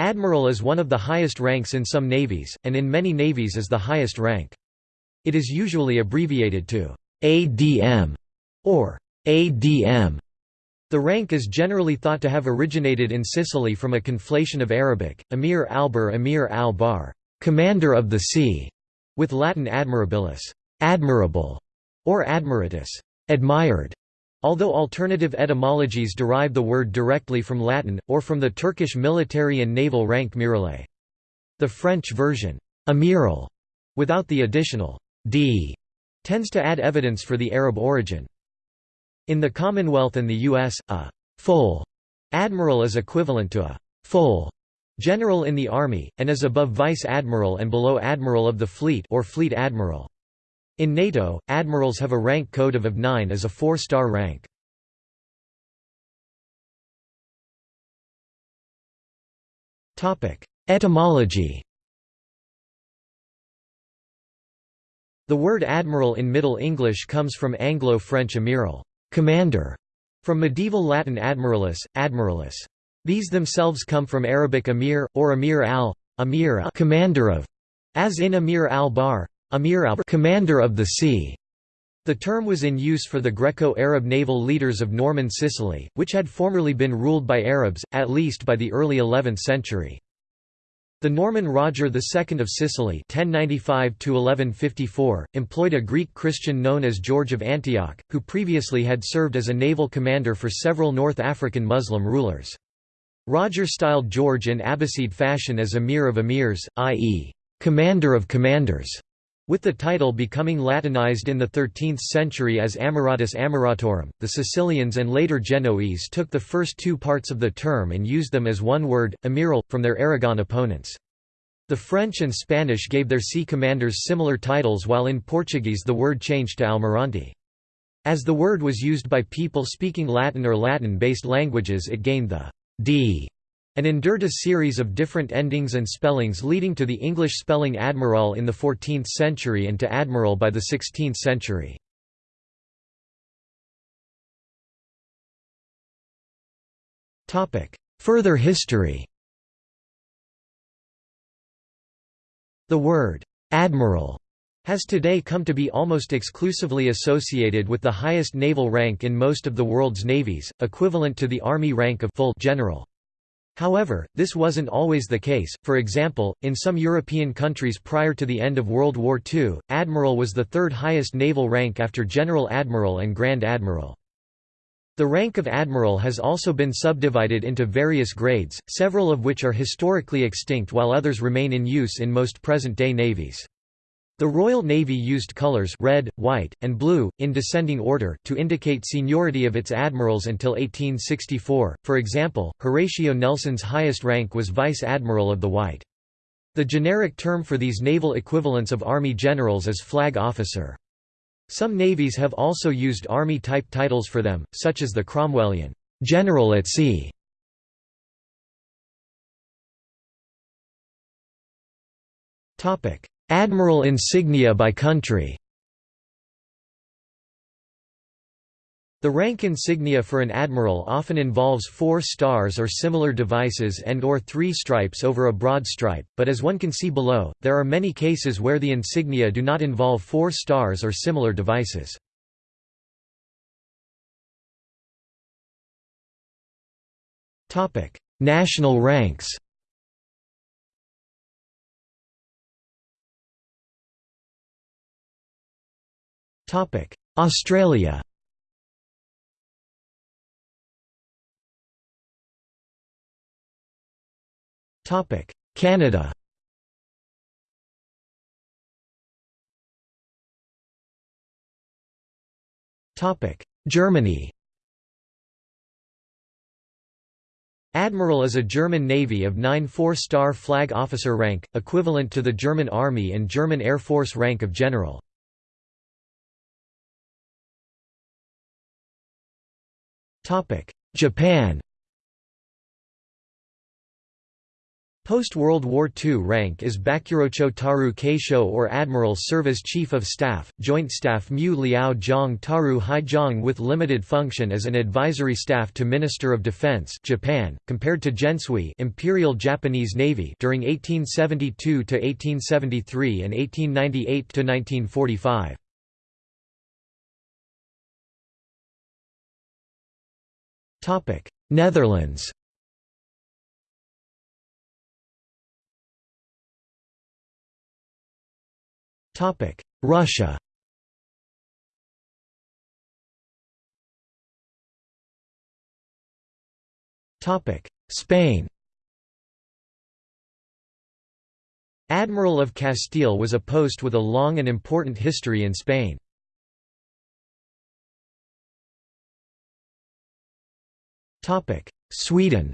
Admiral is one of the highest ranks in some navies, and in many navies is the highest rank. It is usually abbreviated to ADM or ADM. The rank is generally thought to have originated in Sicily from a conflation of Arabic, Amir al-Bar Amir al-Bar, commander of the sea, with Latin admirabilis, admirable, or admiratus, admired. Although alternative etymologies derive the word directly from Latin, or from the Turkish military and naval rank miralay. The French version, amiral, without the additional d, tends to add evidence for the Arab origin. In the Commonwealth and the U.S., a full admiral is equivalent to a full general in the Army, and is above vice admiral and below admiral of the fleet or fleet admiral. In NATO, admirals have a rank code of of 9 as a four-star rank. Etymology The word admiral in Middle English comes from Anglo-French amiral commander", from medieval Latin admiralis, admiralis. These themselves come from Arabic amir, or amir al, amir commander of, as in Amir al-Bar, Amir al commander of the sea. The term was in use for the Greco-Arab naval leaders of Norman Sicily, which had formerly been ruled by Arabs, at least by the early 11th century. The Norman Roger II of Sicily 1095 employed a Greek Christian known as George of Antioch, who previously had served as a naval commander for several North African Muslim rulers. Roger styled George in Abbasid fashion as Emir of Emirs, i.e., commander of commanders with the title becoming Latinized in the 13th century as Amiratus Amiratorum, the Sicilians and later Genoese took the first two parts of the term and used them as one word, amiral, from their Aragon opponents. The French and Spanish gave their sea commanders similar titles while in Portuguese the word changed to almirante. As the word was used by people speaking Latin or Latin-based languages it gained the d and endured a series of different endings and spellings leading to the English spelling admiral in the 14th century and to admiral by the 16th century. Further history The word «admiral» has today come to be almost exclusively associated with the highest naval rank in most of the world's navies, equivalent to the Army rank of full general. However, this wasn't always the case, for example, in some European countries prior to the end of World War II, Admiral was the third highest naval rank after General Admiral and Grand Admiral. The rank of Admiral has also been subdivided into various grades, several of which are historically extinct while others remain in use in most present-day navies. The Royal Navy used colours red, white, and blue, in descending order, to indicate seniority of its admirals until 1864. For example, Horatio Nelson's highest rank was Vice Admiral of the White. The generic term for these naval equivalents of Army generals is flag officer. Some navies have also used Army-type titles for them, such as the Cromwellian General at Sea. Admiral insignia by country The rank insignia for an admiral often involves four stars or similar devices and or three stripes over a broad stripe, but as one can see below, there are many cases where the insignia do not involve four stars or similar devices. National ranks Australia. Canada. Germany. Admiral is a German Navy of 9 four-star flag officer rank, equivalent to the German Army and German Air Force rank of general. Japan Post-World War II rank is Bakurocho Taru Keisho or Admiral Service Chief of Staff, Joint Staff Mu Liao Jiang Taru Hai with limited function as an advisory staff to Minister of Defense Japan, compared to Gensui Imperial Japanese Navy during 1872 to 1873 and 1898–1945. Netherlands. Topic: Russia. Topic: Spain. Admiral of Castile was a post with a long and important history in Spain. Sweden.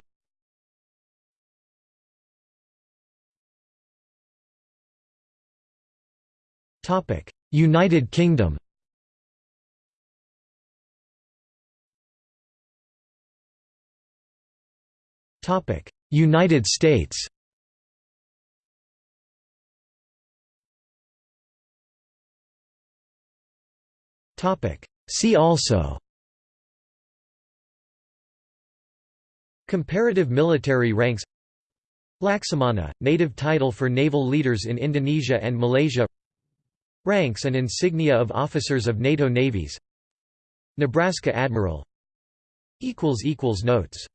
Topic: United Kingdom. Topic: United States. Topic: See also Comparative military ranks. Laksamana, native title for naval leaders in Indonesia and Malaysia. Ranks and insignia of officers of NATO navies. Nebraska Admiral. Notes